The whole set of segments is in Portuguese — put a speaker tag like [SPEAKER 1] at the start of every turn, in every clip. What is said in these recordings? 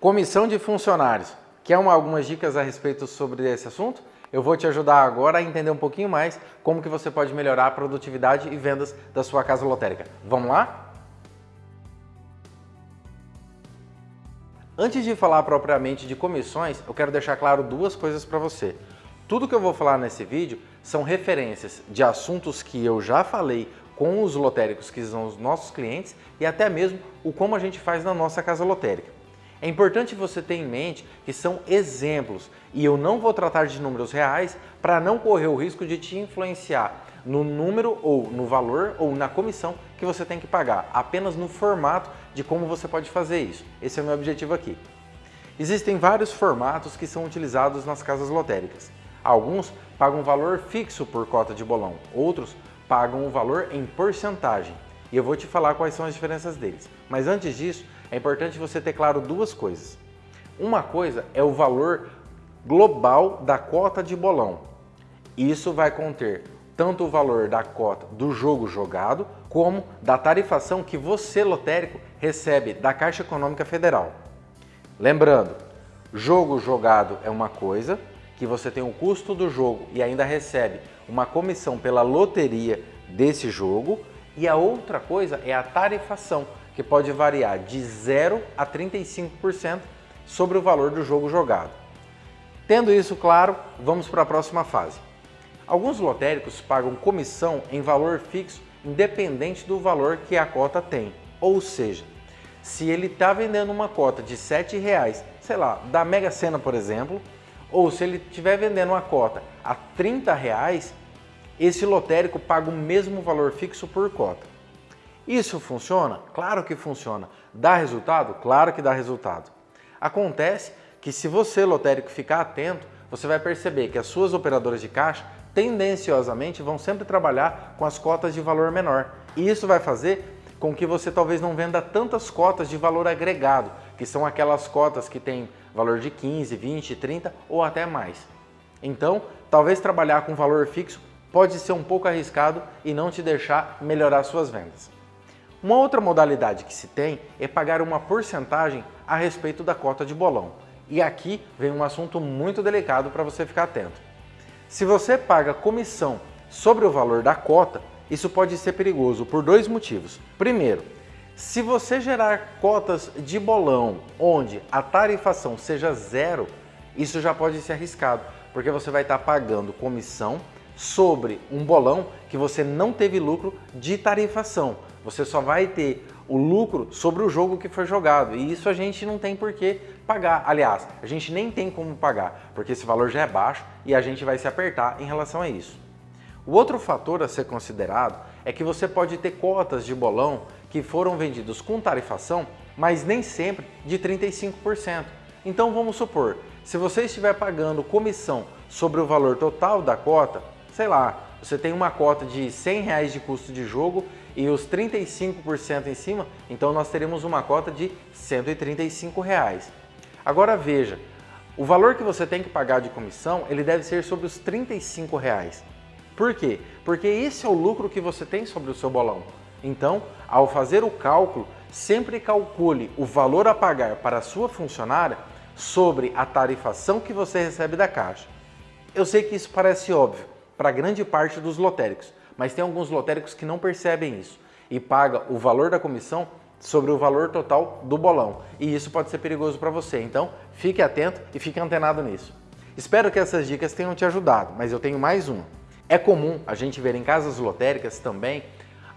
[SPEAKER 1] Comissão de funcionários. Quer uma, algumas dicas a respeito sobre esse assunto? Eu vou te ajudar agora a entender um pouquinho mais como que você pode melhorar a produtividade e vendas da sua casa lotérica. Vamos lá? Antes de falar propriamente de comissões, eu quero deixar claro duas coisas para você. Tudo que eu vou falar nesse vídeo são referências de assuntos que eu já falei com os lotéricos que são os nossos clientes e até mesmo o como a gente faz na nossa casa lotérica. É importante você ter em mente que são exemplos e eu não vou tratar de números reais para não correr o risco de te influenciar no número ou no valor ou na comissão que você tem que pagar, apenas no formato de como você pode fazer isso. Esse é o meu objetivo aqui. Existem vários formatos que são utilizados nas casas lotéricas. Alguns pagam valor fixo por cota de bolão, outros pagam um valor em porcentagem. E eu vou te falar quais são as diferenças deles. Mas antes disso, é importante você ter claro duas coisas. Uma coisa é o valor global da cota de bolão. Isso vai conter tanto o valor da cota do jogo jogado, como da tarifação que você, lotérico, recebe da Caixa Econômica Federal. Lembrando, jogo jogado é uma coisa, que você tem o custo do jogo e ainda recebe uma comissão pela loteria desse jogo, e a outra coisa é a tarifação, que pode variar de 0 a 35% sobre o valor do jogo jogado. Tendo isso claro, vamos para a próxima fase. Alguns lotéricos pagam comissão em valor fixo independente do valor que a cota tem. Ou seja, se ele está vendendo uma cota de R$ 7,00, sei lá, da Mega Sena, por exemplo, ou se ele estiver vendendo uma cota a R$ 30,00, esse lotérico paga o mesmo valor fixo por cota. Isso funciona? Claro que funciona. Dá resultado? Claro que dá resultado. Acontece que se você, lotérico, ficar atento, você vai perceber que as suas operadoras de caixa tendenciosamente vão sempre trabalhar com as cotas de valor menor. E isso vai fazer com que você talvez não venda tantas cotas de valor agregado, que são aquelas cotas que têm valor de 15, 20, 30 ou até mais. Então, talvez trabalhar com valor fixo pode ser um pouco arriscado e não te deixar melhorar suas vendas. Uma outra modalidade que se tem é pagar uma porcentagem a respeito da cota de bolão. E aqui vem um assunto muito delicado para você ficar atento. Se você paga comissão sobre o valor da cota, isso pode ser perigoso por dois motivos. Primeiro, se você gerar cotas de bolão onde a tarifação seja zero, isso já pode ser arriscado, porque você vai estar pagando comissão sobre um bolão que você não teve lucro de tarifação. Você só vai ter o lucro sobre o jogo que foi jogado e isso a gente não tem por que pagar. Aliás, a gente nem tem como pagar, porque esse valor já é baixo e a gente vai se apertar em relação a isso. O outro fator a ser considerado é que você pode ter cotas de bolão que foram vendidos com tarifação, mas nem sempre de 35%. Então vamos supor, se você estiver pagando comissão sobre o valor total da cota, sei lá, você tem uma cota de 100 reais de custo de jogo e os 35% em cima, então nós teremos uma cota de 135 reais. Agora veja, o valor que você tem que pagar de comissão, ele deve ser sobre os 35 reais. Por quê? Porque esse é o lucro que você tem sobre o seu bolão. Então, ao fazer o cálculo, sempre calcule o valor a pagar para a sua funcionária sobre a tarifação que você recebe da Caixa. Eu sei que isso parece óbvio, para grande parte dos lotéricos, mas tem alguns lotéricos que não percebem isso e paga o valor da comissão sobre o valor total do bolão. E isso pode ser perigoso para você, então fique atento e fique antenado nisso. Espero que essas dicas tenham te ajudado, mas eu tenho mais uma. É comum a gente ver em casas lotéricas também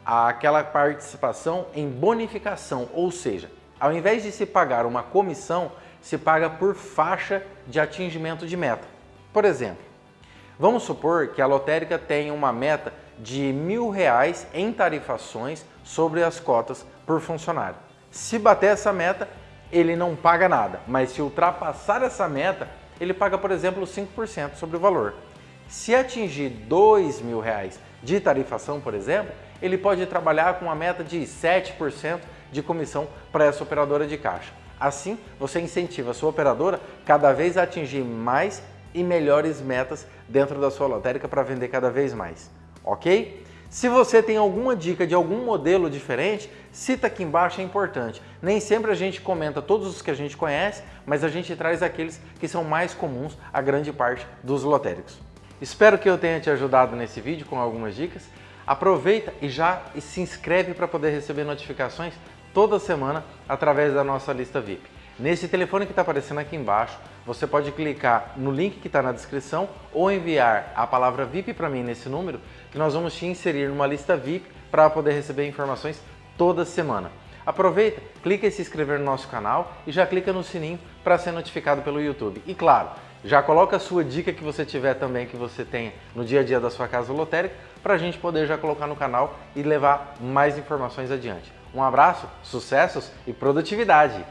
[SPEAKER 1] aquela participação em bonificação, ou seja, ao invés de se pagar uma comissão, se paga por faixa de atingimento de meta. Por exemplo, Vamos supor que a lotérica tenha uma meta de mil reais em tarifações sobre as cotas por funcionário. Se bater essa meta, ele não paga nada, mas se ultrapassar essa meta, ele paga, por exemplo, 5% sobre o valor. Se atingir dois mil reais de tarifação, por exemplo, ele pode trabalhar com uma meta de 7% de comissão para essa operadora de caixa. Assim, você incentiva a sua operadora cada vez a atingir mais e melhores metas dentro da sua lotérica para vender cada vez mais, ok? Se você tem alguma dica de algum modelo diferente, cita aqui embaixo, é importante. Nem sempre a gente comenta todos os que a gente conhece, mas a gente traz aqueles que são mais comuns a grande parte dos lotéricos. Espero que eu tenha te ajudado nesse vídeo com algumas dicas. Aproveita e já se inscreve para poder receber notificações toda semana através da nossa lista VIP. Nesse telefone que está aparecendo aqui embaixo, você pode clicar no link que está na descrição ou enviar a palavra VIP para mim nesse número, que nós vamos te inserir numa lista VIP para poder receber informações toda semana. Aproveita, clica em se inscrever no nosso canal e já clica no sininho para ser notificado pelo YouTube. E claro, já coloca a sua dica que você tiver também, que você tenha no dia a dia da sua casa lotérica, para a gente poder já colocar no canal e levar mais informações adiante. Um abraço, sucessos e produtividade!